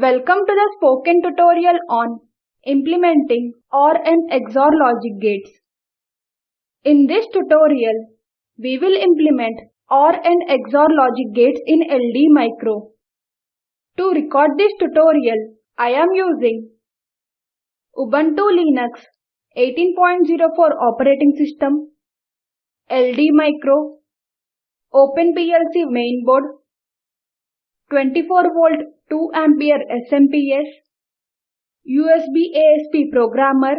Welcome to the spoken tutorial on implementing OR and XOR logic gates. In this tutorial, we will implement OR and XOR logic gates in LD Micro. To record this tutorial, I am using Ubuntu Linux 18.04 operating system, LD Micro, OpenPLC mainboard, 24 volt 2 ampere SMPS, USB ASP programmer,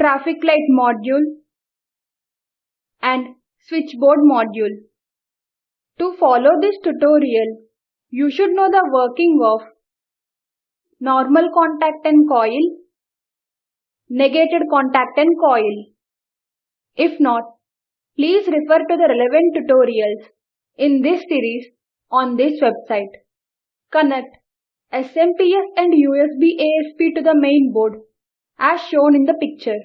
traffic light module, and switchboard module. To follow this tutorial, you should know the working of normal contact and coil, negated contact and coil. If not, please refer to the relevant tutorials in this series on this website. Connect SMPS and USB ASP to the main board as shown in the picture.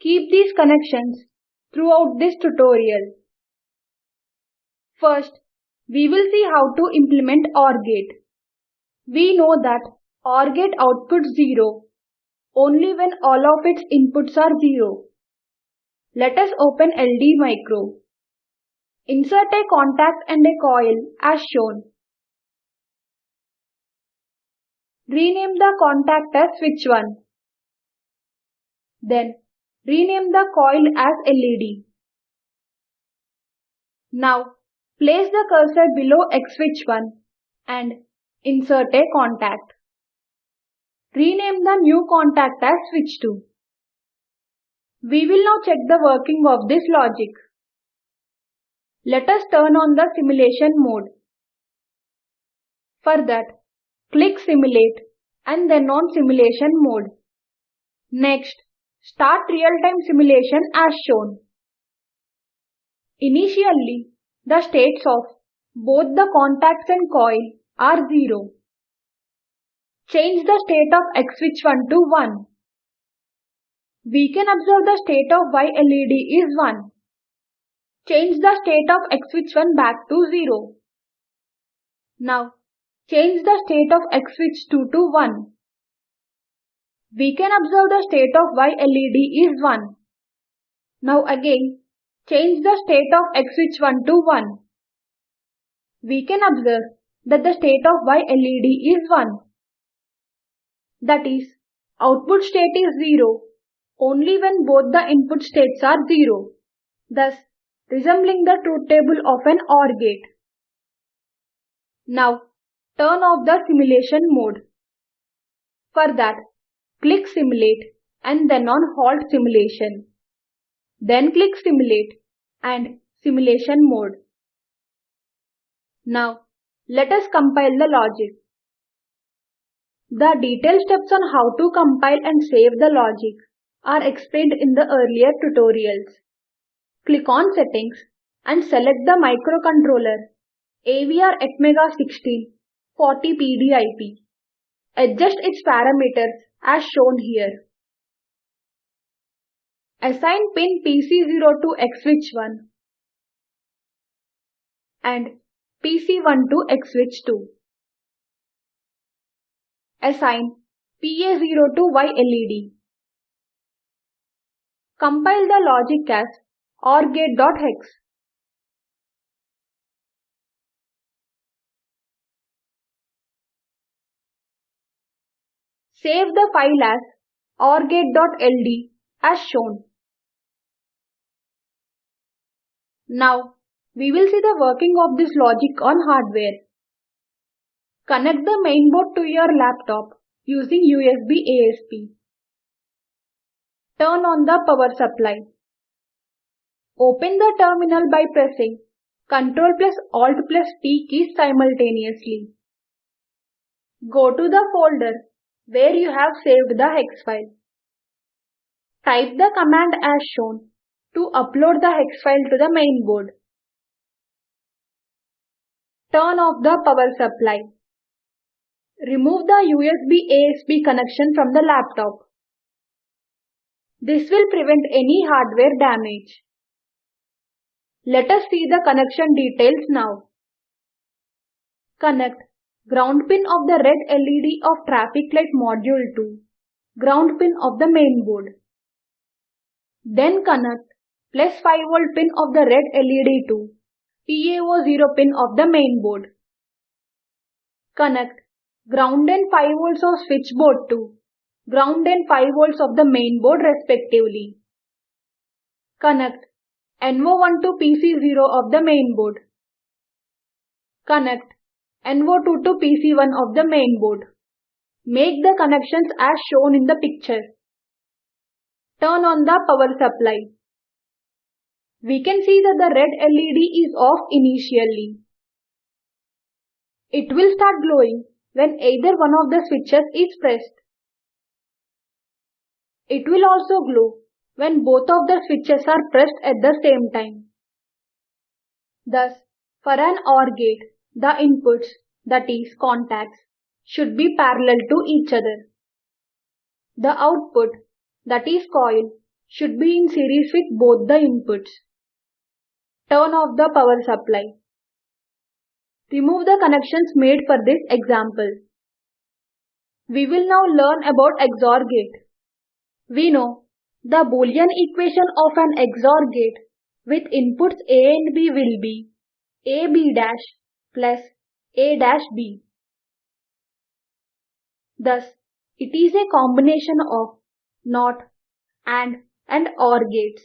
Keep these connections throughout this tutorial. First, we will see how to implement OR gate. We know that OR gate outputs 0 only when all of its inputs are 0. Let us open LD Micro. Insert a contact and a coil as shown. Rename the contact as switch 1. Then rename the coil as LED. Now place the cursor below X switch 1 and insert a contact. Rename the new contact as switch 2. We will now check the working of this logic. Let us turn on the simulation mode. For that, click Simulate and then on Simulation mode. Next, start real-time simulation as shown. Initially, the states of both the contacts and coil are 0. Change the state of X switch 1 to 1. We can observe the state of Y LED is 1. Change the state of X switch 1 back to 0. Now, change the state of X switch 2 to 1. We can observe the state of Y LED is 1. Now again, change the state of X switch 1 to 1. We can observe that the state of Y LED is 1. That is, output state is 0 only when both the input states are 0, thus resembling the truth table of an OR gate. Now, turn off the simulation mode. For that, click Simulate and then on Halt Simulation. Then click Simulate and Simulation mode. Now, let us compile the logic. The detailed steps on how to compile and save the logic are explained in the earlier tutorials. Click on Settings and select the microcontroller AVR Atmega 16 40 PDIP. Adjust its parameters as shown here. Assign pin PC0 to X switch 1 and PC1 to X switch 2. Assign PA0 to Y LED. Compile the logic as ORGate.hex. Save the file as ORGate.ld as shown. Now, we will see the working of this logic on hardware. Connect the mainboard to your laptop using USB ASP. Turn on the power supply. Open the terminal by pressing Ctrl plus Alt plus T keys simultaneously. Go to the folder where you have saved the hex file. Type the command as shown to upload the hex file to the main board. Turn off the power supply. Remove the USB ASP connection from the laptop. This will prevent any hardware damage. Let us see the connection details now. Connect ground pin of the red LED of traffic light module to ground pin of the main board. Then connect plus 5 volt pin of the red LED to PA0 pin of the main board. Connect ground and 5 volts of switchboard to ground and 5 volts of the main board respectively. Connect NO1 to PC0 of the main board. Connect NO2 to PC1 of the main board. Make the connections as shown in the picture. Turn on the power supply. We can see that the red LED is off initially. It will start glowing when either one of the switches is pressed. It will also glow when both of the switches are pressed at the same time. Thus, for an OR gate, the inputs, that is contacts, should be parallel to each other. The output, that is coil, should be in series with both the inputs. Turn off the power supply. Remove the connections made for this example. We will now learn about XOR gate. We know the Boolean equation of an XOR gate with inputs A and B will be AB dash plus A dash B. Thus, it is a combination of NOT, AND and OR gates.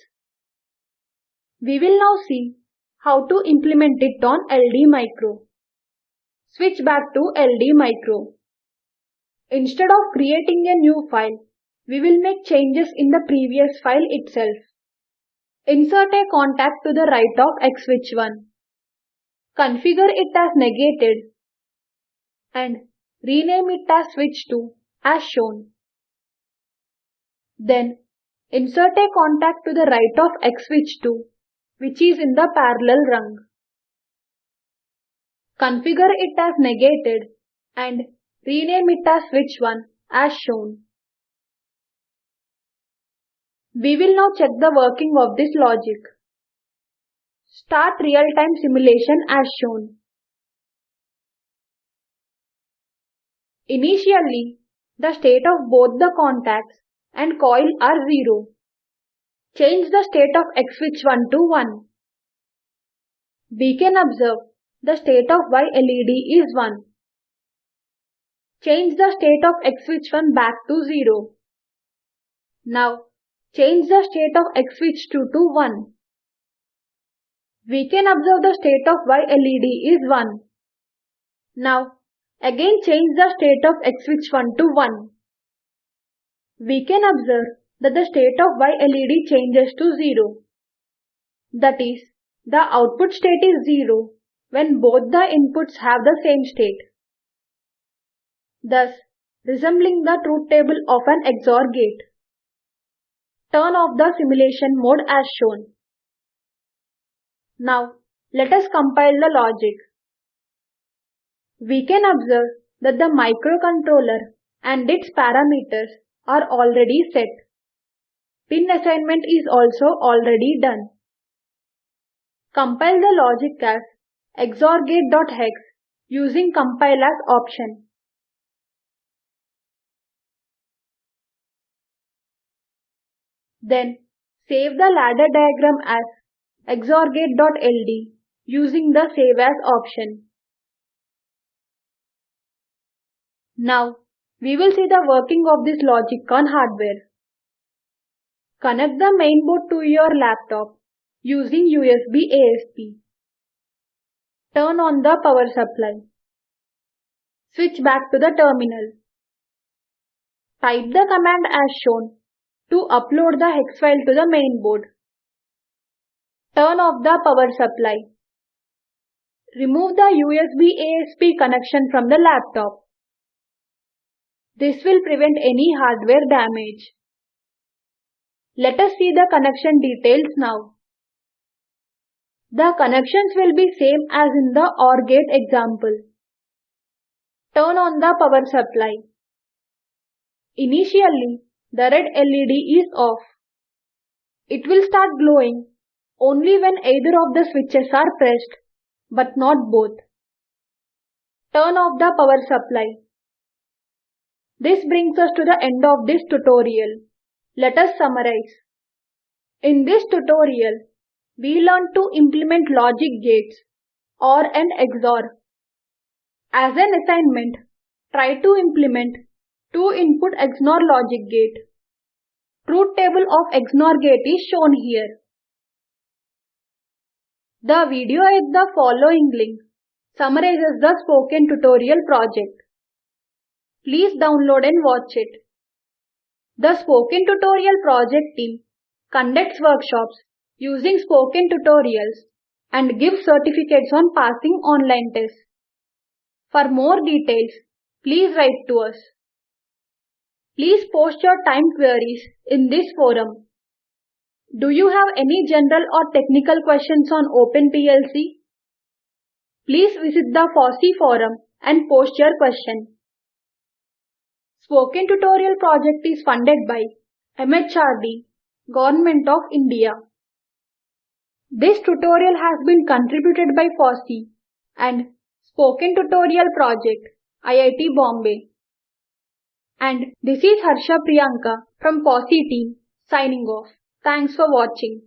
We will now see how to implement it on LD Micro. Switch back to LD Micro. Instead of creating a new file, we will make changes in the previous file itself. Insert a contact to the right of X switch 1. Configure it as negated and rename it as switch 2 as shown. Then insert a contact to the right of X switch 2 which is in the parallel rung. Configure it as negated and rename it as switch 1 as shown. We will now check the working of this logic. Start real-time simulation as shown. Initially, the state of both the contacts and coil are 0. Change the state of X switch 1 to 1. We can observe the state of Y LED is 1. Change the state of X switch 1 back to 0. Now, change the state of X switch 2 to 1. We can observe the state of Y LED is 1. Now, again change the state of X switch 1 to 1. We can observe that the state of Y LED changes to 0. That is, the output state is 0 when both the inputs have the same state. Thus, resembling the truth table of an XOR gate. Turn off the simulation mode as shown. Now, let us compile the logic. We can observe that the microcontroller and its parameters are already set. Pin assignment is also already done. Compile the logic as xorgate.hex using compile as option. Then save the ladder diagram as xorgate.ld using the Save As option. Now, we will see the working of this logic on hardware. Connect the mainboard to your laptop using USB ASP. Turn on the power supply. Switch back to the terminal. Type the command as shown to upload the hex file to the main board. Turn off the power supply. Remove the USB ASP connection from the laptop. This will prevent any hardware damage. Let us see the connection details now. The connections will be same as in the OR gate example. Turn on the power supply. Initially, the red LED is off. It will start glowing only when either of the switches are pressed, but not both. Turn off the power supply. This brings us to the end of this tutorial. Let us summarize. In this tutorial, we learned to implement logic gates or an XOR. As an assignment, try to implement two input XNOR logic gate. Truth table of XNOR gate is shown here. The video at the following link summarizes the spoken tutorial project. Please download and watch it. The Spoken Tutorial project team conducts workshops using spoken tutorials and gives certificates on passing online tests. For more details, please write to us. Please post your time queries in this forum. Do you have any general or technical questions on OpenPLC? Please visit the FOSSEE forum and post your question. Spoken Tutorial project is funded by MHRD, Government of India. This tutorial has been contributed by FOSSEE and Spoken Tutorial Project, IIT Bombay. And this is Harsha Priyanka from FOSSEE team signing off. Thanks for watching.